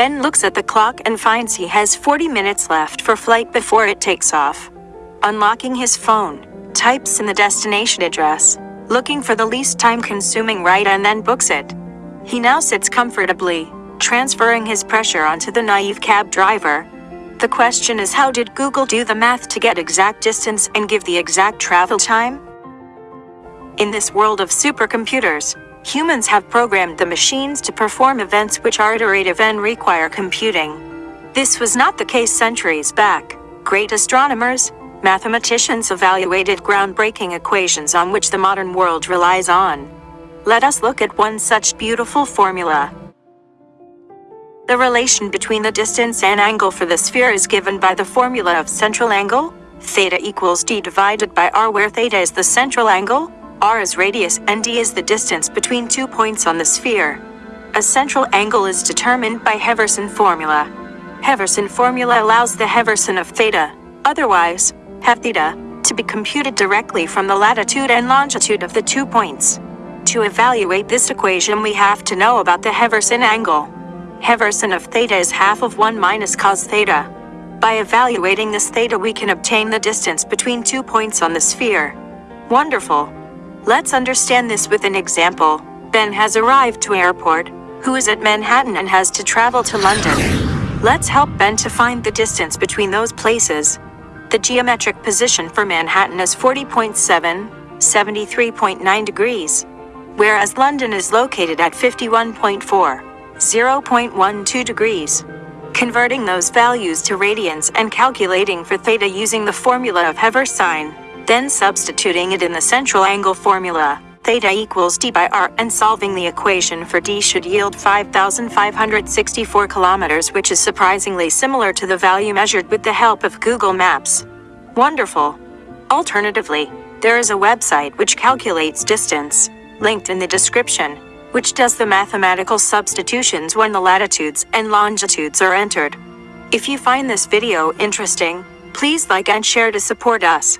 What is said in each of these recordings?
Ben looks at the clock and finds he has 40 minutes left for flight before it takes off. Unlocking his phone, types in the destination address, looking for the least time-consuming ride and then books it. He now sits comfortably, transferring his pressure onto the naive cab driver. The question is how did Google do the math to get exact distance and give the exact travel time? In this world of supercomputers, humans have programmed the machines to perform events which are iterative and require computing. This was not the case centuries back. Great astronomers, mathematicians evaluated groundbreaking equations on which the modern world relies on. Let us look at one such beautiful formula. The relation between the distance and angle for the sphere is given by the formula of central angle, theta equals d divided by r where theta is the central angle, r is radius and d is the distance between two points on the sphere. A central angle is determined by Haversine formula. Haversine formula allows the Haversine of theta, otherwise, half theta, to be computed directly from the latitude and longitude of the two points. To evaluate this equation we have to know about the Haversine angle. Haversine of theta is half of 1 minus cos theta. By evaluating this theta we can obtain the distance between two points on the sphere. Wonderful. Let's understand this with an example. Ben has arrived to airport, who is at Manhattan and has to travel to London. Let's help Ben to find the distance between those places. The geometric position for Manhattan is 40.7, 73.9 degrees, whereas London is located at 51.4. 0.12 degrees. Converting those values to radians and calculating for theta using the formula of Haversine, then substituting it in the central angle formula, theta equals d by r and solving the equation for d should yield 5,564 kilometers which is surprisingly similar to the value measured with the help of Google Maps. Wonderful. Alternatively, there is a website which calculates distance, linked in the description, which does the mathematical substitutions when the latitudes and longitudes are entered. If you find this video interesting, please like and share to support us.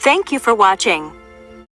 Thank you for watching.